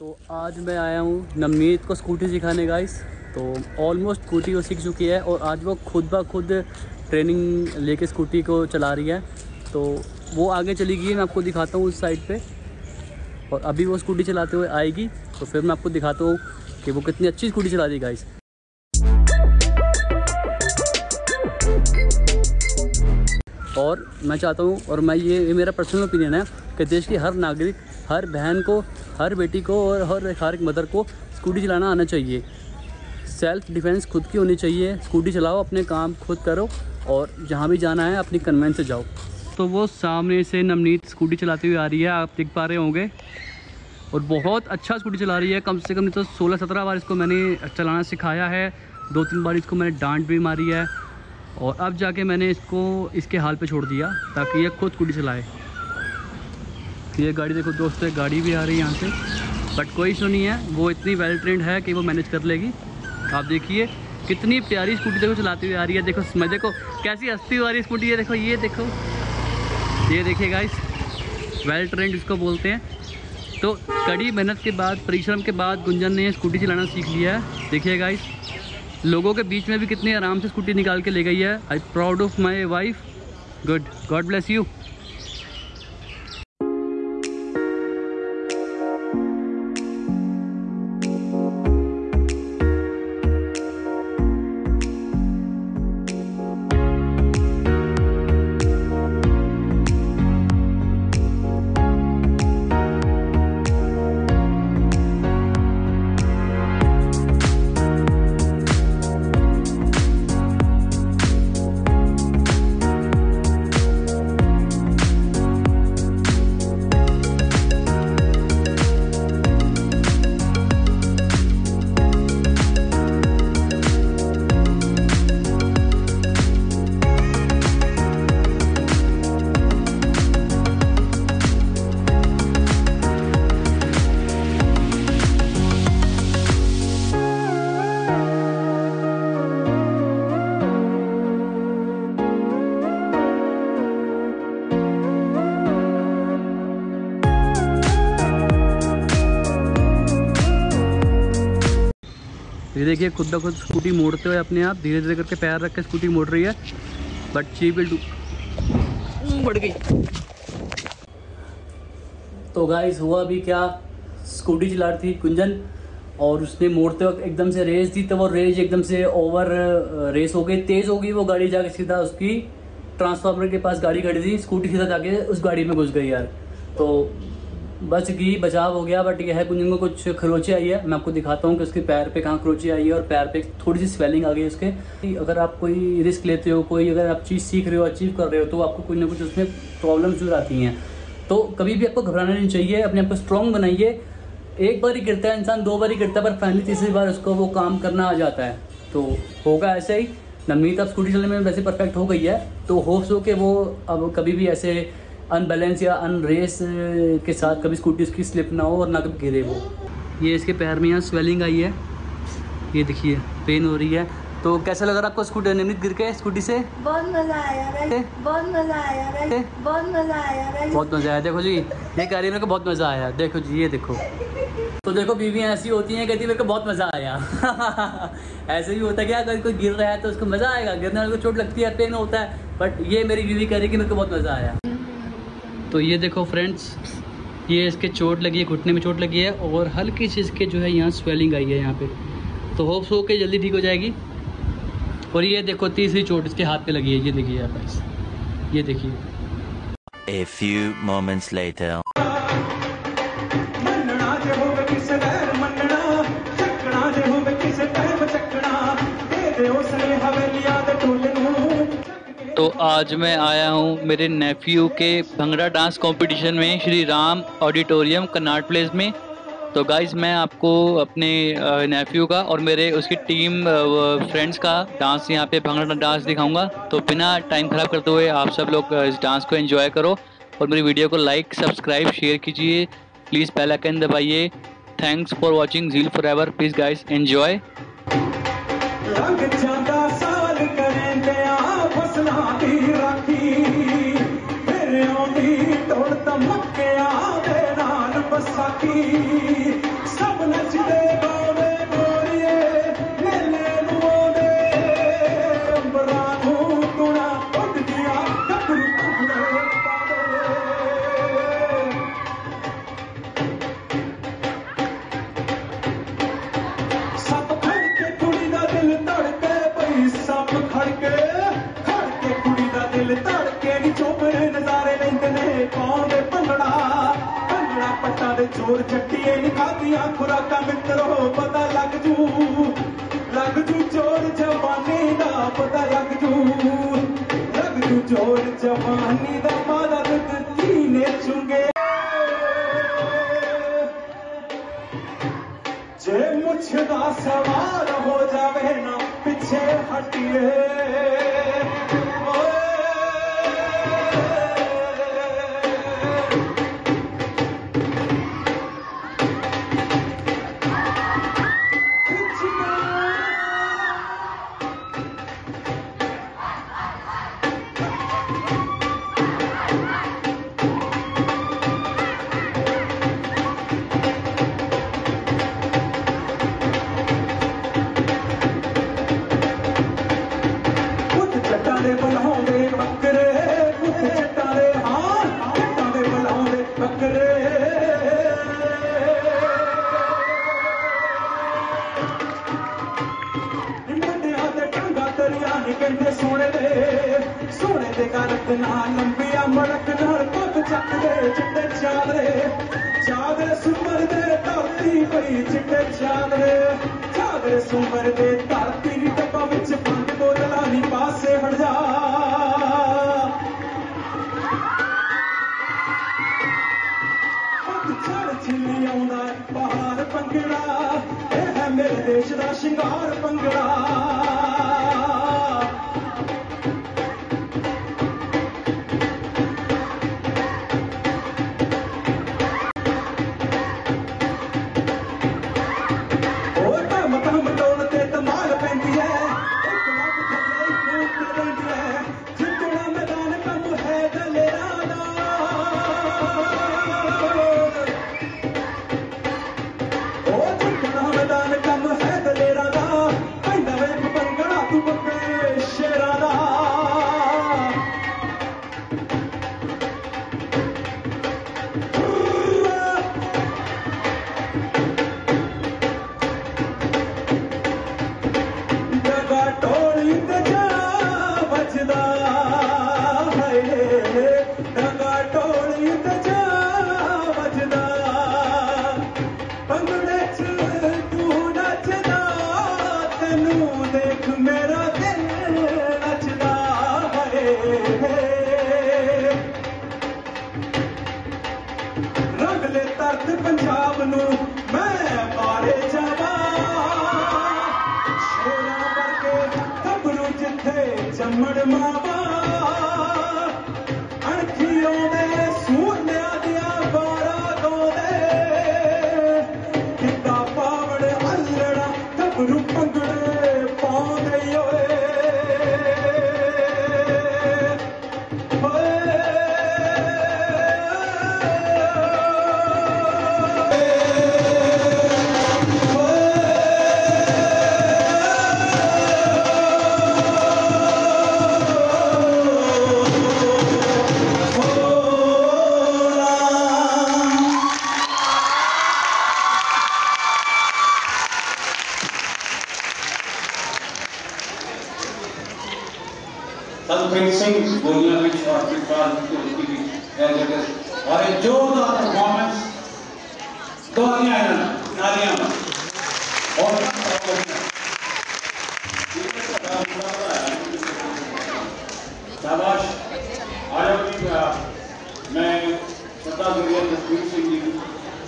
तो आज मैं आया हूँ नवनीत को स्कूटी सिखाने गाइस तो ऑलमोस्ट स्कूटी वो सीख चुकी है और आज वो खुद ब खुद ट्रेनिंग लेके स्कूटी को चला रही है। तो वो आगे चली गई मैं आपको दिखाता हूँ उस साइड पे। और अभी वो स्कूटी चलाते हुए आएगी तो फिर मैं आपको दिखाता हूँ कि वो कितनी अच्छी स्कूटी चला रही गाइस और मैं चाहता हूँ, और मैं ये ये मेरा पर्सनल ओपिनियन है कि देश की हर नागरिक, हर बहन को हर बेटी को और हर हर एक मदर को स्कूटी चलाना आना चाहिए। सेल्फ डिफेंस खुद की होनी चाहिए। स्कूटी चलाओ, अपने काम खुद करो और जहाँ भी जाना है अपनी कन्वेंस से जाओ। तो वो सामने से नवनीत स्कूटी चलाती हुई आ रही है, आप देख पा रहे होंगे। और बहुत अच्छा स्कूटी चला रही है। कम से कम तो सोलह सत्रह बार इसको मैंने चलाना सिखाया है। दो तीन बार इसको मैंने डांट भी मारी है। और अब जाके मैंने इसको, इसके हाल पे छोड़ दिया ताकि ये खुद स्कूटी चलाए। ये गाड़ी। देखो दोस्तों, एक गाड़ी भी आ रही है यहाँ से बट कोई इशू नहीं है। वो इतनी वेल ट्रेंड है कि वो मैनेज कर लेगी। आप देखिए, कितनी प्यारी स्कूटी देखो चलाती हुई आ रही है। देखो, मैं देखो, कैसी हंसती हुई आ रही है स्कूटी ये देखो ये देखो। ये देखिए गाइस वेल ट्रेंड इसको बोलते हैं। तो कड़ी मेहनत के बाद, परिश्रम के बाद गुंजन ने स्कूटी चलाना सीख लिया है। देखिए गाइस लोगों के बीच में भी कितनी आराम से स्कूटी निकाल के ले गई है। I proud of my wife good god bless you ये देखिए, खुद ब खुद स्कूटी मोड़ते हुए अपने आप धीरे धीरे करके पैर रख के स्कूटी मोड़ रही है बट विल डू बढ़ गई। तो गाइस हुआ भी क्या? स्कूटी चला रही थी कुंजन, और उसने मोड़ते वक्त एकदम से रेस दी तो वो रेस एकदम से ओवर रेस हो गई। तेज हो गई वो गाड़ी, जाके सीधा उसकी ट्रांसफार्मर के पास गाड़ी खड़ी थी। स्कूटी सीधा जाके उस गाड़ी में घुस गई यार। तो बच गई, बचाव हो गया बट यह है कुंजन को कुछ खरोची आई है। मैं आपको दिखाता हूँ कि उसके पैर पे कहाँ खरोची आई है और पैर पे थोड़ी सी स्वेलिंग आ गई उसके। अगर आप कोई रिस्क लेते हो, कोई अगर आप चीज़ सीख रहे हो अचीव कर रहे हो तो आपको कुछ ना कुछ उसमें प्रॉब्लम ज़रूर आती हैं। तो कभी भी आपको घबराना नहीं चाहिए, अपने आप को स्ट्रॉन्ग बनाइए। एक बार ही गिरता है इंसान, दो बार ही गिरता है, पर फाइनली तीसरी बार उसको वो काम करना आ जाता है। तो होगा ऐसे ही। नवनीत, अब स्कूटी चलने में वैसे परफेक्ट हो गई है। तो होप्स हो कि वो अब कभी भी ऐसे अनबैलेंस या अनरेस के साथ कभी स्कूटी उसकी स्लिप ना हो और ना कभी गिरे वो ये इसके पैर में यहाँ स्वेलिंग आई है। ये देखिए पेन हो रही है। तो कैसा लग लगा आपको स्कूटी नवनीत गिर के स्कूटी से? बहुत मज़ा आया बहुत मज़ा आया बहुत मज़ा आया बहुत मज़ा आया। देखो जी ये कह रही है मेरे को बहुत मज़ा आया। देखो जी ये देखो। तो देखो बीवियाँ ऐसी होती हैं कहती मेरे को बहुत मज़ा आया। ऐसे भी होता है क्या अगर कोई गिर रहा है तो उसको मज़ा आएगा। गिरने वाले को चोट लगती है पेन होता है। बट ये मेरी बीवी कह रही है कि मेरे को बहुत मज़ा आया। तो ये देखो फ्रेंड्स ये इसके चोट लगी है घुटने में चोट लगी है और हल्की सी इसके जो है यहाँ स्वेलिंग आई है यहाँ पे तो होप्स हो के जल्दी ठीक हो जाएगी और ये देखो तीसरी चोट इसके हाथ पे लगी है ये देखिए आप गाइस ये देखिए A few moments later. ਮੰਨਣਾ ਜੇ ਹੋਵੇ ਕਿਸੇ ਵੈਰ ਮੰਨਣਾ ਚੱਕਣਾ ਜੇ ਹੋਵੇ ਕਿਸੇ ਟਾਈਮ ਚੱਕਣਾ ਦੇ ਦਿਓ ਸਨੇ ਹਵੇਲੀਆਂ ਦੇ ਢੋਲ ਨੂੰ तो आज मैं आया हूँ मेरे नेफ्यू के भंगड़ा डांस कंपटीशन में, श्री राम ऑडिटोरियम कनाट प्लेस में। तो गाइज़ मैं आपको अपने नेफ्यू का और मेरे उसकी टीम फ्रेंड्स का डांस यहाँ पे भंगड़ा डांस दिखाऊँगा। तो बिना टाइम ख़राब करते हुए आप सब लोग इस डांस को एंजॉय करो और मेरी वीडियो को लाइक सब्सक्राइब शेयर कीजिए। प्लीज़ पहला कैन दबाइए। थैंक्स फॉर वॉचिंग झील forever please guys enjoy ਪੱਟਾਂ ਸਾਡੇ ਚੋਰ ਚੱਟੀਏ ਨਿਕਾਦੀਆਂ ਖੁਰਾਕਾਂ ਮਿੱਤਰੋ ਪਤਾ ਲੱਗ ਜੂ। ਲੱਗ ਜੂ ਚੋਰ ਜਵਾਨੀ ਦਾ ਪਤਾ ਲੱਗ ਜੂ। ਲੱਗ ਜੂ ਚੋਰ ਜਵਾਨੀ ਦਾ ਮਾਦਾ ਦਿੱਤੀ ਨੇ ਚੁੰਗੇ। ਜੇ ਮੁੱਛ ਦਾ ਸਵਾਰ ਹੋ ਜਾਵੇ ਨਾ, ਪਿੱਛੇ ਹਟੀਏ। ਕਹਿੰਦੇ, ਸੋਹਣੇ ਦੇ ਸੋਹਣੇ ਦੇ ਗਲਤ ਨਾਲ ਲੰਬੀਆਂ ਮੜਕ ਨਾਲ ਪੱਗ ਚੱਕਦੇ, ਚਿੱਟੇ ਚਾਦਰੇ ਚਾਦਰੇ ਸੁਮਰ ਦੇ ਧਰਤੀ ਪਈ, ਚਿੱਟੇ ਚਾਦਰੇ ਚਾਦਰੇ ਸੁਮਰ ਦੇ ਧਰਤੀ ਦੀ ਡੱਬਾ ਵਿੱਚ ਬੰਦ ਬੋਤਲਾਂ ਨਹੀਂ ਪਾਸੇ ਹਟ ਜਾ। Samadhi Maba, Anthiyo Me. That's finishing Bolivia which was because और एक जोरदार परफॉर्मेंस दो नालियाँ और शाबाश। आयोग मैं सत्ता गुरिया जसवीर सिंह जी,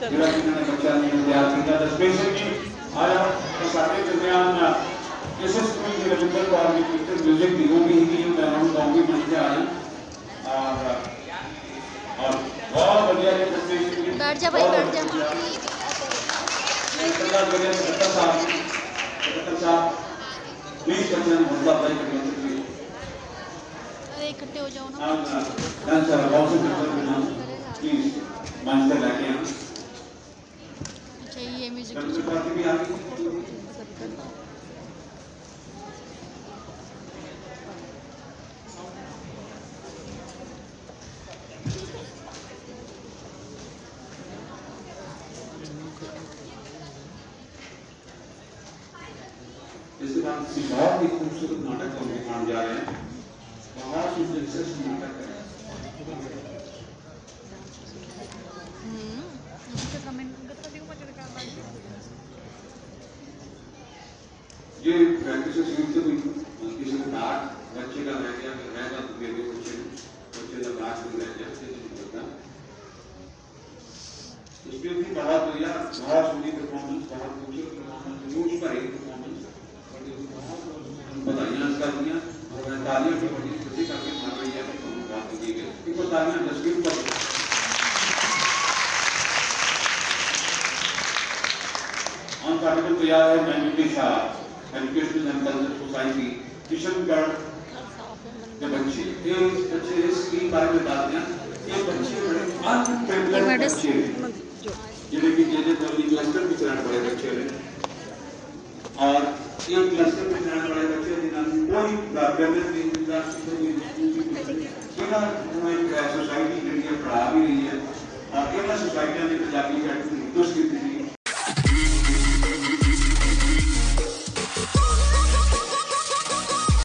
जिला जिन्होंने बच्चा तैयार किया जसवीर सिंह जी। आज दुनिया में यशस्वी रविंदर को आपने कीर्तन म्यूज़िक दी वो भी हिंदी में हम गाँव की मंच आए और और बहुत बढ़िया ये प्रेजेंटेशन बैठ जा भाई, बैठ जा। सरदार बढ़िया सरदार साहब सरदार साहब प्लीज़ कंसर्न मुद्दा भाई कंसर्न अरे, इकट्ठे हो जाओ ना। डन सर बहुत से कंसर्न ना प्लीज़ मंच पर लाके आना चाहिए म्यूज़िक भी आगे किसी बहुत ही खूबसूरत नाटक हम दिखाने जा रहे हैं बहुत ही दिलचस्प नाटक है ये फैमिली से सीख से भी किसी का डाक बच्चे का रह गया रह गया तो मेरे बच्चे बच्चे का डाक भी रह गया किसी को बता इसमें भी बहुत बढ़िया बहुत सुनी परफॉर्मेंस बहुत खूबसूरत परफॉर्मेंस न्यूज़ पर एक बधाइयाँ कर दिया और तालियाँ भी बड़ी खुशी करके मार रही है तो बात की गई इनको तालियाँ डस्टबिन पर ऑन पार्टिकल तैयार है मैन्युटी Shah educational and cultural society Kishangarh के बच्चे ये बच्चे इसकी बारे में बात हैं ये बच्चे बड़े अनप्रिविलेज्ड बच्चे जिन्हें कि जेजे कॉलोनी क्लस्टर में चलाने वाले बच्चे हैं और एक क्लस्टर में रहने वाले बच्चे जिन्होंने कोई लापरवाही नहीं ज़िंदा ਇਹਨਾਂ ਨੂੰ ਇੱਕ ਸੋਸਾਇਟੀ ਜਿਹੜੀ ਹੈ ਪੜਾ ਵੀ ਰਹੀ ਹੈ ਔਰ ਇਹਨਾਂ ਸੋਸਾਇਟੀਆਂ ਨੇ ਪੰਜਾਬੀ ਕੈਟ ਨੂੰ ਦੋਸ਼ ਕੀਤੀ